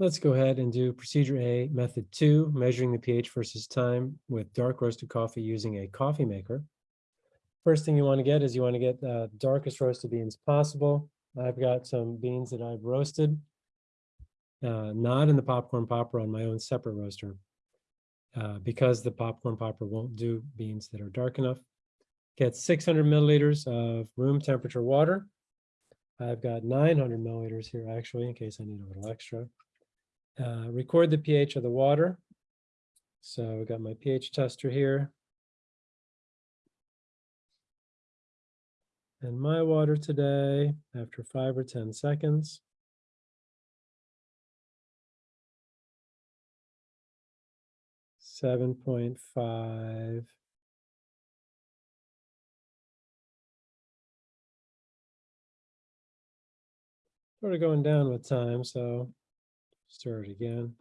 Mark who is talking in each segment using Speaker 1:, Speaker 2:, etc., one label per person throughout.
Speaker 1: Let's go ahead and do procedure A, method two, measuring the pH versus time with dark roasted coffee using a coffee maker. First thing you want to get is you want to get the darkest roasted beans possible. I've got some beans that I've roasted, uh, not in the popcorn popper on my own separate roaster, uh, because the popcorn popper won't do beans that are dark enough. Get 600 milliliters of room temperature water. I've got 900 milliliters here actually, in case I need a little extra. Uh, record the pH of the water. So I've got my pH tester here. And my water today, after five or 10 seconds. Seven point five. Sort of going down with time, so Start again.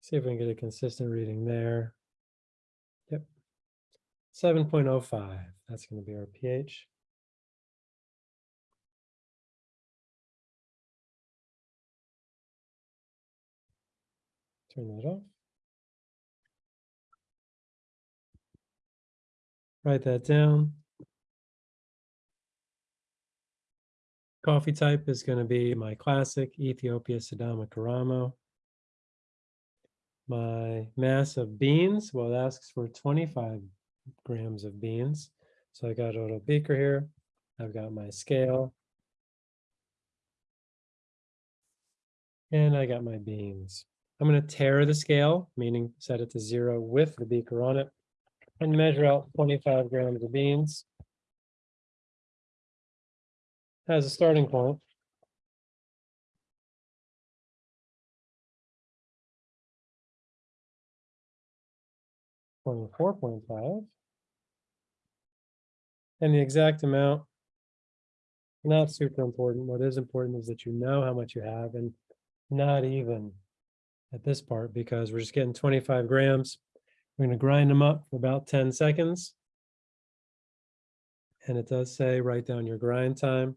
Speaker 1: See if we can get a consistent reading there. Yep. 7.05, that's going to be our pH. Turn that off. Write that down. Coffee type is going to be my classic Ethiopia Sidama Karamo. My mass of beans, well, it asks for 25 grams of beans. So I got a little beaker here. I've got my scale. And I got my beans. I'm going to tare the scale, meaning set it to zero with the beaker on it and measure out 25 grams of beans. As a starting point. Twenty-four point five. And the exact amount. Not super important. What is important is that you know how much you have and not even at this part because we're just getting twenty-five grams. We're going to grind them up for about 10 seconds. And it does say write down your grind time.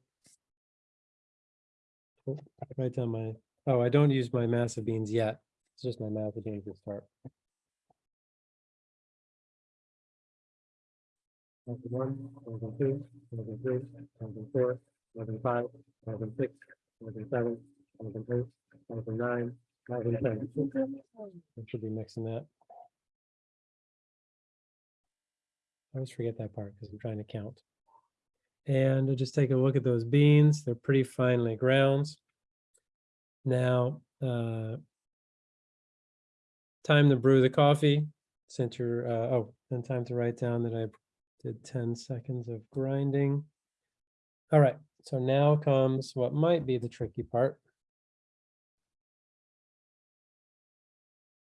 Speaker 1: Oh, Write down my, oh, I don't use my massive beans yet. It's just my massive beans to start. Level one, level two, level three, level four, level five, level six, level seven, level eight, level nine, level ten. I should be mixing that. I always forget that part because I'm trying to count. And just take a look at those beans. They're pretty finely ground. Now, uh, time to brew the coffee. Since you're, uh, oh, and time to write down that I did 10 seconds of grinding. All right, so now comes what might be the tricky part.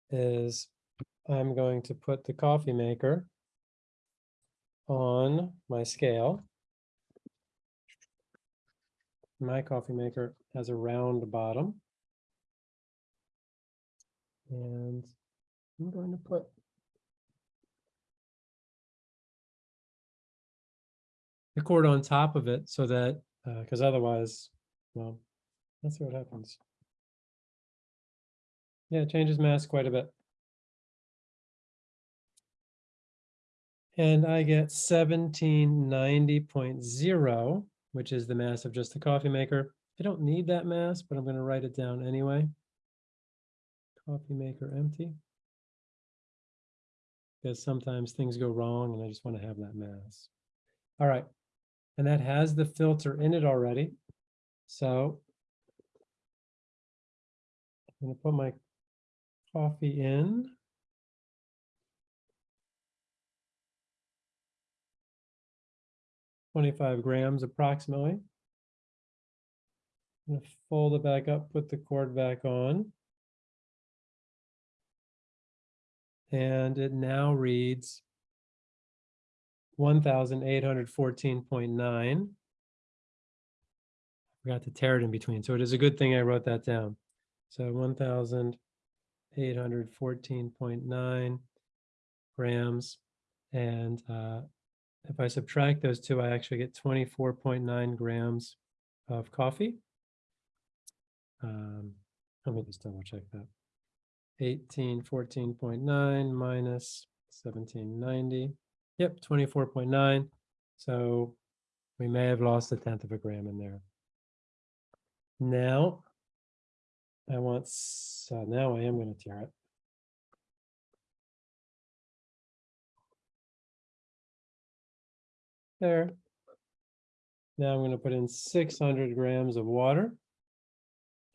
Speaker 1: Is I'm going to put the coffee maker on my scale. My coffee maker has a round bottom. And I'm going to put the cord on top of it so that, uh, because otherwise, well, let's see what happens. Yeah, it changes mass quite a bit. And I get seventeen ninety point zero, which is the mass of just the coffee maker. I don't need that mass, but I'm going to write it down anyway. Coffee maker empty. Because sometimes things go wrong and I just want to have that mass. All right. And that has the filter in it already. So I'm going to put my coffee in. 25 grams approximately. I'm gonna fold it back up, put the cord back on. And it now reads 1,814.9. Forgot to tare it in between, so it is a good thing I wrote that down. So 1,814.9 grams And uh, if I subtract those two, I actually get twenty-four point nine grams of coffee. Um, Let me just double check that. Eighteen, fourteen point nine minus seventeen ninety. Yep, twenty-four point nine. So we may have lost a tenth of a gram in there. Now, I want, s- uh, now I am gonna tare it. There. Now I'm gonna put in six hundred grams of water.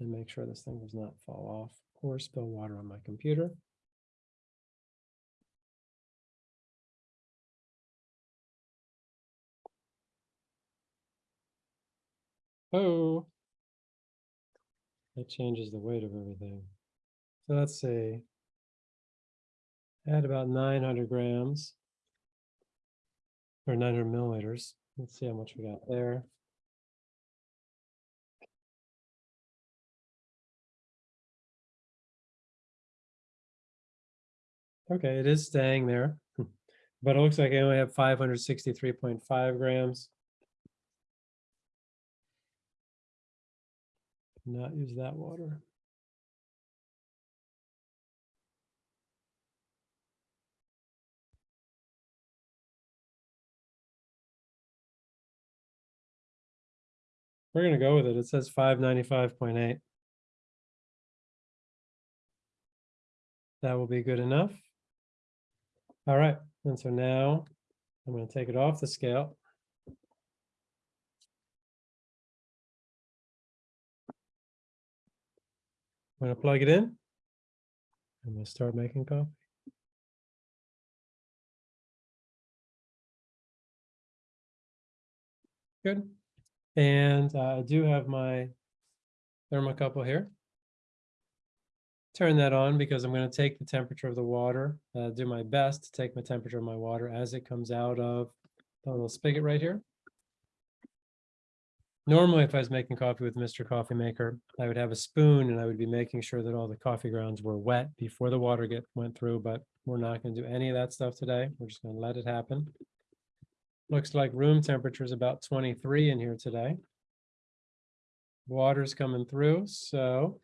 Speaker 1: And make sure this thing does not fall off or spill water on my computer. Oh. That changes the weight of everything. So let's see. Add about nine hundred grams. Or nine hundred milliliters. Let's see how much we got there. Okay, it is staying there. Hmm, but it looks like I only have five hundred sixty-three point five grams. Not use that water. We're gonna go with it. It says five ninety-five point eight. That will be good enough. All right, and so now I'm gonna take it off the scale. I'm gonna plug it in. I'm gonna start making coffee. Good. And uh, I do have my thermocouple here. Turn that on because I'm going to take the temperature of the water, uh, do my best to take my temperature of my water as it comes out of the little spigot right here. Normally, if I was making coffee with Mr. Coffee Maker, I would have a spoon and I would be making sure that all the coffee grounds were wet before the water get went through, but we're not going to do any of that stuff today. We're just going to let it happen. Looks like room temperature is about 23 in here today. Water's coming through, so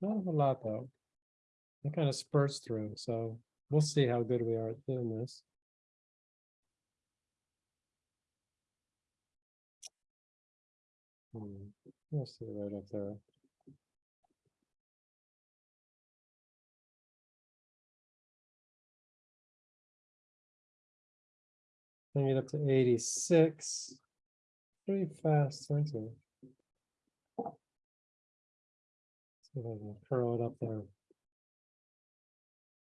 Speaker 1: not a lot though. It kind of spurts through, so we'll see how good we are at doing this. Hmm, We'll see right up there. Bring it up to eighty-six. Pretty fast, aren't you? See if I can curl it up there.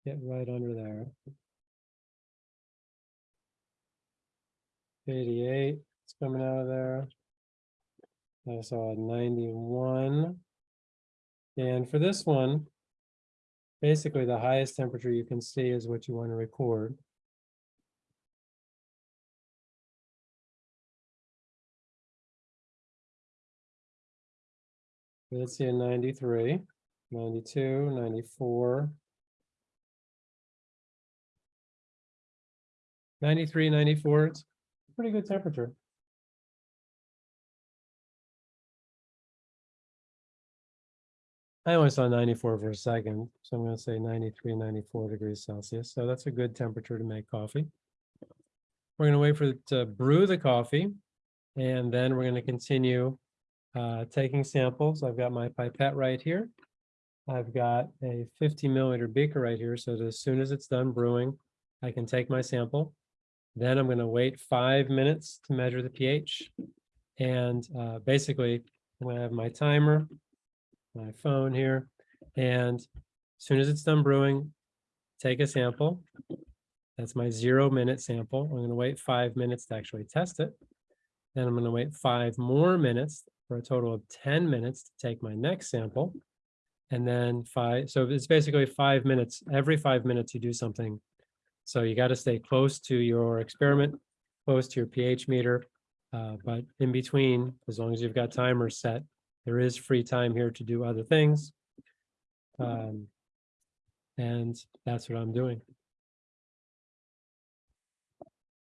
Speaker 1: Get right under there. Eighty-eight, it's coming out of there. I saw a ninety-one. And for this one, basically the highest temperature you can see is what you want to record. Let's see a 93, 92, 94. 93, 94, it's pretty good temperature. I only saw 94 for a second, so I'm gonna say 93, 94 degrees Celsius. So that's a good temperature to make coffee. We're gonna wait for it to brew the coffee, and then we're gonna continue uh, taking samples. I've got my pipette right here. I've got a 50 milliliter beaker right here, so as soon as it's done brewing, I can take my sample. Then I'm gonna wait five minutes to measure the pH. And uh, basically, I'm gonna have my timer, my phone here, and as soon as it's done brewing, take a sample. That's my zero minute sample. I'm gonna wait five minutes to actually test it. Then I'm gonna wait five more minutes for a total of ten minutes to take my next sample. And then five, so it's basically five minutes, every five minutes you do something. So you got to stay close to your experiment, close to your pH meter. Uh, but in between, as long as you've got timers set, there is free time here to do other things. Um, and that's what I'm doing.